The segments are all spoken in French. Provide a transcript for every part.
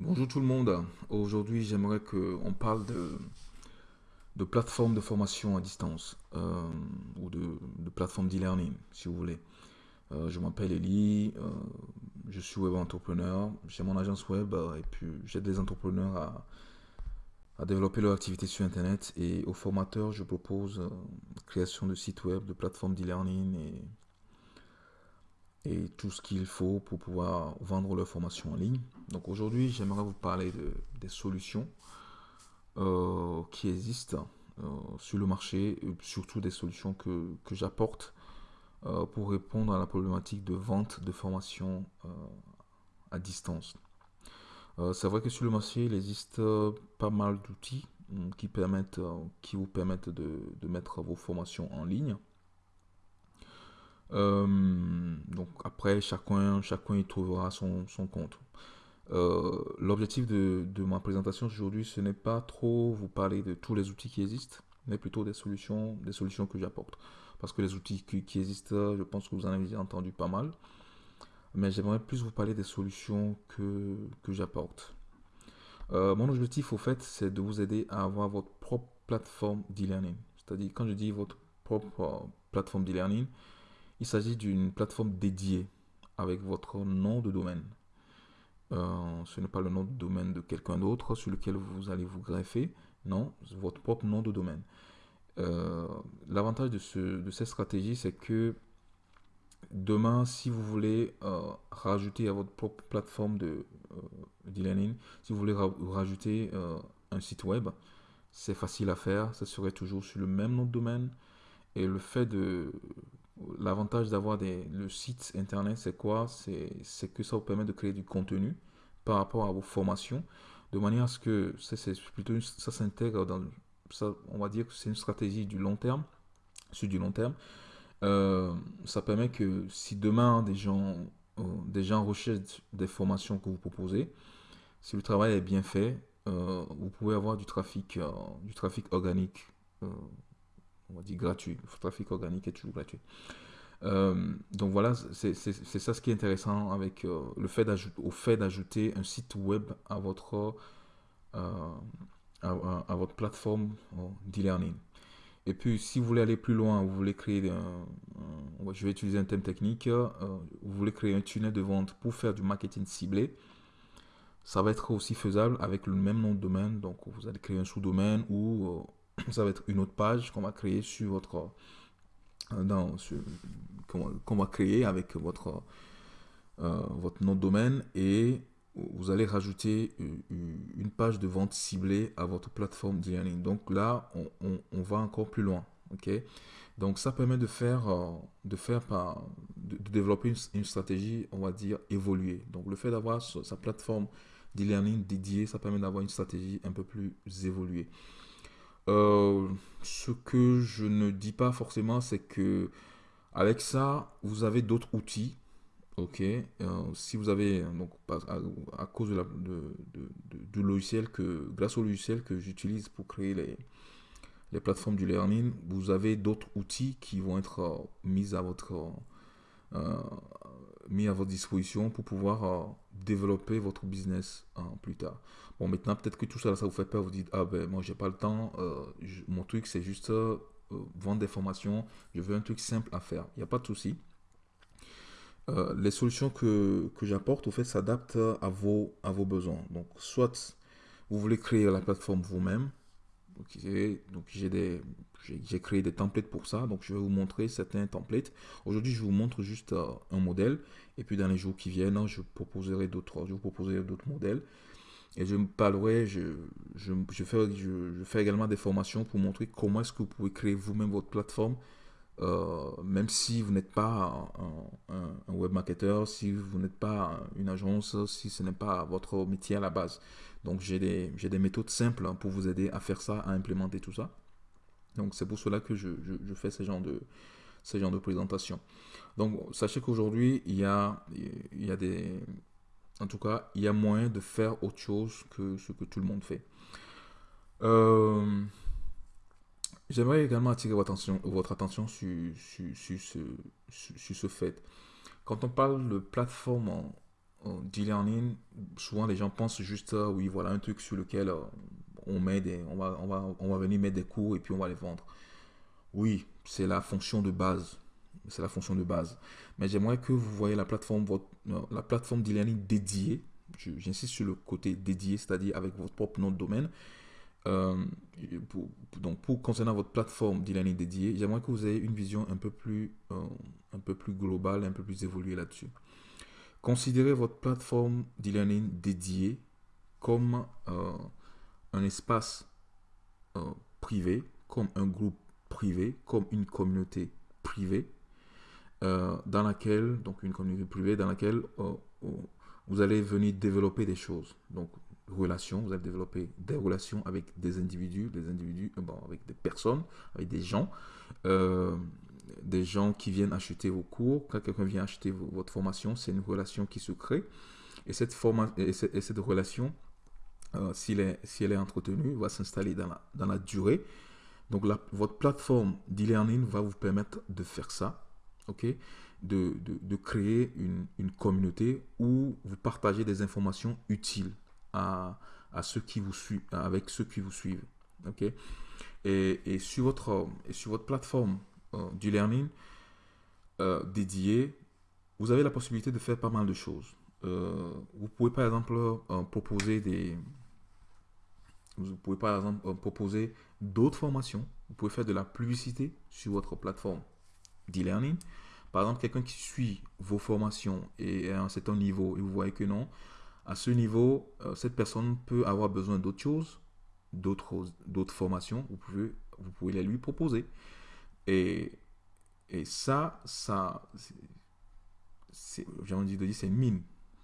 Bonjour tout le monde. Aujourd'hui, j'aimerais qu'on parle de, de plateformes de formation à distance euh, ou de, de plateformes d'e-learning, si vous voulez. Euh, je m'appelle Eli, euh, je suis web entrepreneur, j'ai mon agence web et puis j'aide les entrepreneurs à, à développer leur activité sur Internet et aux formateurs, je propose création de sites web, de plateformes d'e-learning et et tout ce qu'il faut pour pouvoir vendre leur formation en ligne. Donc aujourd'hui, j'aimerais vous parler de, des solutions euh, qui existent euh, sur le marché, surtout des solutions que, que j'apporte euh, pour répondre à la problématique de vente de formation à distance. C'est vrai que sur le marché, il existe pas mal d'outils qui, permettent, qui vous permettent de, de mettre vos formations en ligne. Euh, donc après, chacun, chacun y trouvera son, son compte. Euh, l'objectif de, de, ma présentation aujourd'hui, ce n'est pas trop vous parler de tous les outils qui existent, mais plutôt des solutions, des solutions que j'apporte. Parce que les outils qui, existent, je pense que vous en avez entendu pas mal. Mais j'aimerais plus vous parler des solutions que, que j'apporte. Euh, mon objectif, au fait, c'est de vous aider à avoir votre propre plateforme d'e-learning. C'est-à-dire, quand je dis votre propre plateforme d'e-learning, il s'agit d'une plateforme dédiée avec votre nom de domaine. Euh, ce n'est pas le nom de domaine de quelqu'un d'autre sur lequel vous allez vous greffer. Non, votre propre nom de domaine. Euh, l'avantage de, ce, de cette stratégie, c'est que demain, si vous voulez euh, rajouter à votre propre plateforme de d'e-learning, si vous voulez rajouter un site web, c'est facile à faire. Ça serait toujours sur le même nom de domaine. Et le fait de L'avantage d'avoir le site internet, c'est quoi? C'est que ça vous permet de créer du contenu par rapport à vos formations, de manière à ce que c'est plutôt ça s'intègre dans ça, on va dire que c'est une stratégie du long terme, sur du long terme. Euh, ça permet que si demain des gens, euh, des gens recherchent des formations que vous proposez, si le travail est bien fait, euh, vous pouvez avoir du trafic, du trafic organique on dire gratuit. Le trafic organique est toujours gratuit. Euh, donc voilà, c'est ça ce qui est intéressant avec euh, le fait au fait d'ajouter un site web à votre, euh, à, votre plateforme d'e-learning. Et puis, si vous voulez aller plus loin, vous voulez créer un, je vais utiliser un thème technique, vous voulez créer un tunnel de vente pour faire du marketing ciblé, ça va être aussi faisable avec le même nom de domaine. Donc, vous allez créer un sous-domaine ou ça va être une autre page qu'on va créer sur votre euh, qu'on va créer avec votre euh, votre nom de domaine et vous allez rajouter une page de vente ciblée à votre plateforme de learning. Donc là, on, va encore plus loin. ok? Donc ça permet de faire, euh, de faire par, de, développer une, stratégie, on va dire, évoluée. Donc le fait d'avoir sa plateforme d'e-learning dédiée, ça permet d'avoir une stratégie un peu plus évoluée. Euh, ce que je ne dis pas forcément, c'est que avec ça, vous avez d'autres outils. Ok, euh, si vous avez donc à, cause de la, de, du logiciel que grâce au logiciel que j'utilise pour créer les, les plateformes du learning, vous avez d'autres outils qui vont être euh, mis à votre mis à votre disposition pour pouvoir développer votre business plus tard. Bon, maintenant, peut-être que tout ça, ça vous fait peur. Vous dites, ah ben, moi, j'ai pas le temps. Euh, mon truc, c'est juste euh, vendre des formations. Je veux un truc simple à faire. Il n'y a pas de souci. Euh, les solutions que, que j'apporte, au fait, s'adaptent à vos, à vos besoins. Donc, soit vous voulez créer la plateforme vous-même. Donc, j'ai des, j'ai créé des templates pour ça. Donc, je vais vous montrer certains templates. Aujourd'hui, je vous montre juste un modèle. Et puis, dans les jours qui viennent, je proposerai d'autres, je vous proposerai d'autres modèles. Et je parlerai, je, je, je, fais, je, fais également des formations pour montrer comment est-ce que vous pouvez créer vous-même votre plateforme, euh, même si vous n'êtes pas un, un, web si vous n'êtes pas une agence, si ce n'est pas votre métier à la base. Donc j'ai des, des, méthodes simples hein, pour vous aider à faire ça, à implémenter tout ça. Donc c'est pour cela que je, fais ce genre de, présentation. Donc sachez qu'aujourd'hui, il y a, il y a des, en tout cas, il y a moyen de faire autre chose que ce que tout le monde fait. Euh, j'aimerais également attirer votre attention, attention sur, sur, ce, sur, ce, fait. Quand on parle de plateforme d'e-learning, souvent les gens pensent juste, oui, voilà un truc sur lequel on, met des, on, va, on, va, on va venir mettre des cours et puis on va les vendre. Oui, c'est la fonction de base. C'est la fonction de base. Mais j'aimerais que vous voyez la plateforme, votre, la plateforme d'e-learning dédiée. J'insiste sur le côté dédié, c'est-à-dire avec votre propre nom de domaine. Euh, donc, pour concernant votre plateforme d'e-learning dédiée, j'aimerais que vous ayez une vision un peu plus, euh, un peu plus globale, un peu plus évoluée là-dessus. Considérez votre plateforme d'e-learning dédiée comme euh, un espace privé, comme un groupe privé, comme une communauté privée, dans laquelle, donc une communauté privée dans laquelle vous allez venir développer des choses. Donc, relations, vous allez développer des relations avec des individus, des individus, euh, bon, avec des personnes, avec des gens, euh, des gens qui viennent acheter vos cours. Quand quelqu'un vient acheter votre formation, c'est une relation qui se crée. Et cette, forma et cette, relation, euh, si, elle est, si elle est entretenue, va s'installer dans la, dans la durée. Donc, votre plateforme d'e-learning va vous permettre de faire ça. ok? De, de, de, créer une, une communauté où vous partagez des informations utiles à, ceux qui vous suivent, avec ceux qui vous suivent. ok? Et, et, sur votre, et sur votre plateforme euh, du learning euh, dédiée, vous avez la possibilité de faire pas mal de choses. Euh, vous pouvez par exemple proposer des... Vous pouvez par exemple proposer d'autres formations. Vous pouvez faire de la publicité sur votre plateforme d'e-learning. Par exemple, quelqu'un qui suit vos formations et à un certain niveau et vous voyez que non, à ce niveau, euh, cette personne peut avoir besoin d'autres choses, d'autres formations. Vous pouvez, vous pouvez les lui proposer. Et, et ça, ça j'ai dire, c'est une mine.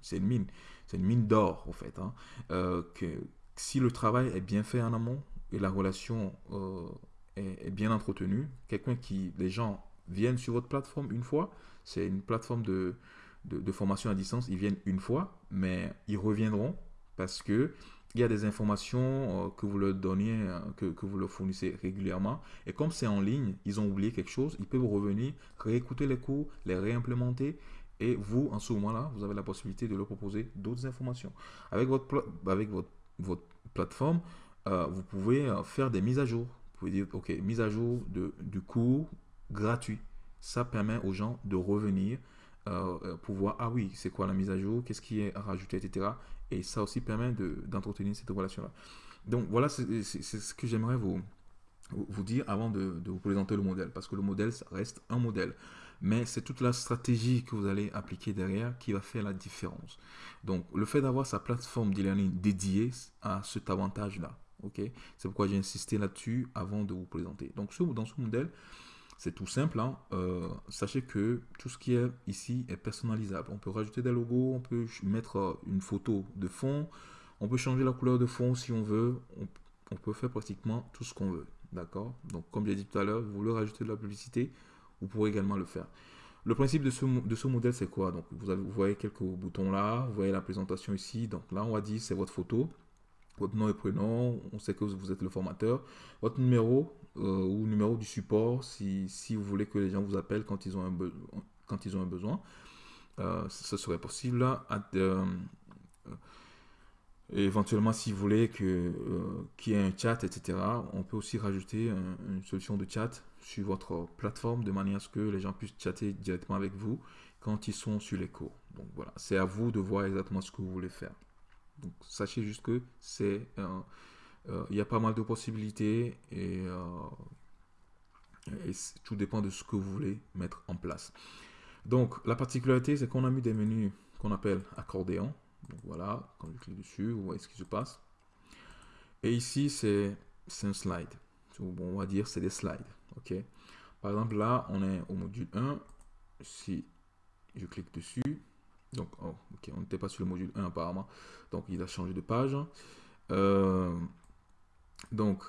C'est une mine. C'est une mine d'or, en fait. Hein. Euh, que si le travail est bien fait en amont et la relation euh, est, bien entretenue, quelqu'un qui, les gens viennent sur votre plateforme une fois, c'est une plateforme de, de, formation à distance, ils viennent une fois, mais ils reviendront parce que il y a des informations euh, que vous leur donnez, euh, que, vous leur fournissez régulièrement. Et comme c'est en ligne, ils ont oublié quelque chose, ils peuvent revenir, réécouter les cours, les réimplémenter. Et vous, en ce moment-là, vous avez la possibilité de leur proposer d'autres informations. Avec votre, avec votre, votre plateforme, euh, vous pouvez faire des mises à jour. Vous pouvez dire, OK, mise à jour de, du cours gratuit. Ça permet aux gens de revenir euh, euh, pour voir, ah oui, c'est quoi la mise à jour, qu'est-ce qui est rajouté, etc. Et ça aussi permet d'entretenir cette relation-là. Donc voilà, c'est ce que j'aimerais vous, vous dire avant de, vous présenter le modèle, parce que le modèle, reste un modèle. Mais c'est toute la stratégie que vous allez appliquer derrière qui va faire la différence. Donc, le fait d'avoir sa plateforme d'e-learning dédiée à cet avantage-là. ok? C'est pourquoi j'ai insisté là-dessus avant de vous présenter. Donc, dans ce modèle, c'est tout simple. Hein. Euh, sachez que tout ce qui est ici est personnalisable. On peut rajouter des logos, on peut mettre euh, une photo de fond, on peut changer la couleur de fond si on veut. On, peut faire pratiquement tout ce qu'on veut. D'accord? Donc, comme j'ai dit tout à l'heure, vous voulez rajouter de la publicité, vous pourrez également le faire. Le principe de ce, modèle, c'est quoi? Donc, vous, avez, vous voyez quelques boutons là, vous voyez la présentation ici. Donc là, on va dire c'est votre photo votre nom et prénom, on sait que vous êtes le formateur, votre numéro euh, ou numéro du support si, si, vous voulez que les gens vous appellent quand ils ont un, quand ils ont un besoin. Euh, ce serait possible. Euh, éventuellement, si vous voulez qu'il y ait un chat, etc., on peut aussi rajouter une solution de chat sur votre plateforme de manière à ce que les gens puissent chatter directement avec vous quand ils sont sur les cours. Donc voilà, c'est à vous de voir exactement ce que vous voulez faire. Donc sachez juste que c'est il y a pas mal de possibilités et, euh, tout dépend de ce que vous voulez mettre en place. Donc la particularité c'est qu'on a mis des menus qu'on appelle accordéon. Donc voilà, quand je clique dessus, vous voyez ce qui se passe. Et ici c'est un slide. On va dire c'est des slides. Par exemple là on est au module 1. Si je clique dessus, donc, oh, ok, on n'était pas sur le module 1 apparemment. Donc, il a changé de page. Euh, donc,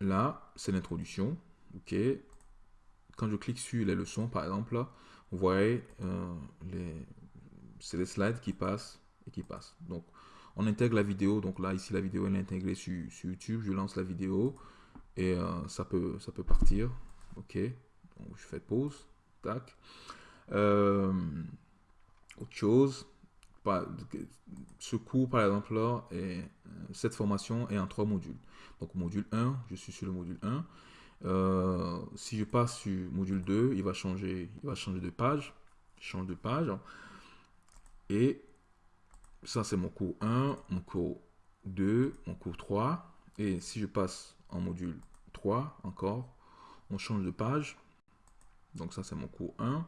là, c'est l'introduction. Ok. Quand je clique sur les leçons, par exemple, vous voyez, euh, c'est les slides qui passent et qui passent. Donc, on intègre la vidéo. Donc là, ici, la vidéo, est intégrée sur, YouTube. Je lance la vidéo et euh, ça, peut, ça peut partir. Ok. Donc, je fais pause. Tac. Euh, autre chose. Ce cours, par exemple, là, et, cette formation est en trois modules. Donc, module 1, je suis sur le module 1. Euh, si je passe sur module 2, il va changer, il va changer de page. change de page. Et ça, c'est mon cours 1, mon cours 2, mon cours 3. Et si je passe en module 3, encore, on change de page. Donc ça, c'est mon cours 1,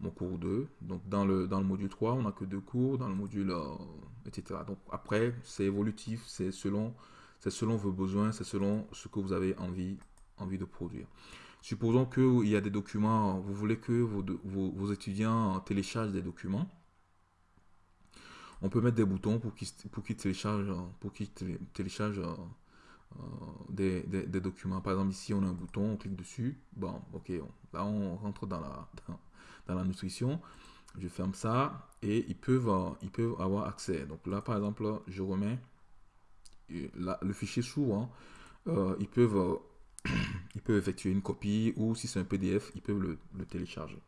mon cours 2. Donc dans le, dans le module 3, on n'a que deux cours, dans le module, euh, etc. Donc après, c'est évolutif, c'est selon, selon vos besoins, c'est selon ce que vous avez envie envie de produire. Supposons qu'il y a des documents, vous voulez que vos, vos, étudiants téléchargent des documents. On peut mettre des boutons pour qu'ils pour téléchargent, pour qu'ils téléchargent euh, des, des, documents. Par exemple, ici, on a un bouton, on clique dessus. Bon, ok, là, on rentre dans la, la nutrition. Je ferme ça et ils peuvent, ils peuvent avoir accès. Donc là, par exemple, je remets le fichier souvent. Euh, ils peuvent ils peuvent effectuer une copie ou si c'est un PDF, ils peuvent le, télécharger.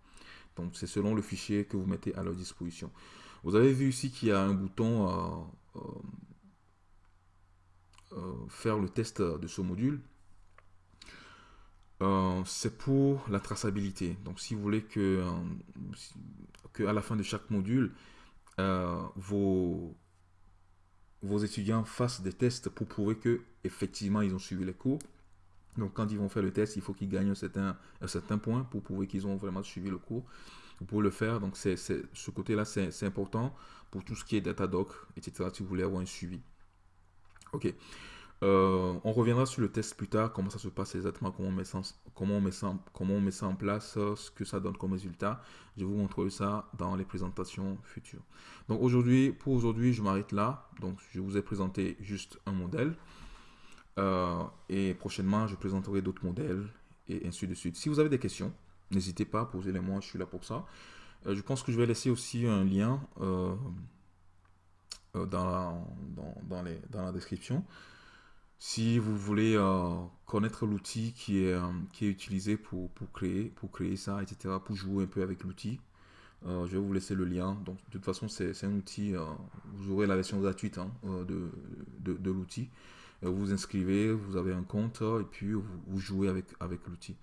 Donc c'est selon le fichier que vous mettez à leur disposition. Vous avez vu ici qu'il y a un bouton euh, euh, faire le test de ce module. Euh, c'est pour la traçabilité. Donc si vous voulez que, que à la fin de chaque module, vos, vos étudiants fassent des tests pour prouver que effectivement ils ont suivi les cours, donc, quand ils vont faire le test, il faut qu'ils gagnent un certain, un certain point pour prouver qu'ils ont vraiment suivi le cours. Pour le faire, donc ce côté-là, c'est important pour tout ce qui est Datadoc, etc. Si vous voulez avoir un suivi. Ok. Euh, on reviendra sur le test plus tard, comment ça se passe exactement, comment on met ça, en place, ce que ça donne comme résultat. Je vous montrerai ça dans les présentations futures. Donc aujourd'hui, pour aujourd'hui, je m'arrête là. Donc je vous ai présenté juste un modèle. Euh, et prochainement, je présenterai d'autres modèles et ainsi de suite. Si vous avez des questions, n'hésitez pas à poser les moi, je suis là pour ça. Euh, je pense que je vais laisser aussi un lien euh, dans, dans, dans, la description. Si vous voulez connaître l'outil qui est, qui est utilisé pour, pour, créer, pour créer ça, etc., pour jouer un peu avec l'outil, je vais vous laisser le lien. Donc, de toute façon, c'est un outil, vous aurez la version gratuite hein, de, de, l'outil. Euh, vous vous inscrivez, vous avez un compte et puis vous, jouez avec, avec l'outil.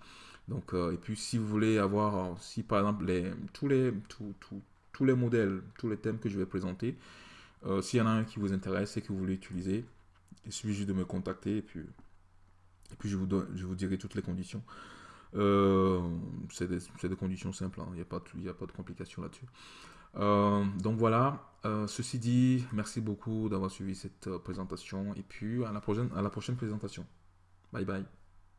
Donc, euh, et puis si vous voulez avoir, si par exemple tous, les, tous les modèles, tous les thèmes que je vais présenter, euh, s'il y en a un qui vous intéresse et que vous voulez utiliser, il suffit juste de me contacter et puis, et puis je, vous je vous dirai toutes les conditions. c'est des, des, conditions simples, hein. il n'y a, pas, a pas de complications là-dessus. Euh, donc voilà, euh, ceci dit, merci beaucoup d'avoir suivi cette euh, présentation et puis à la prochaine, à la prochaine présentation. Bye bye.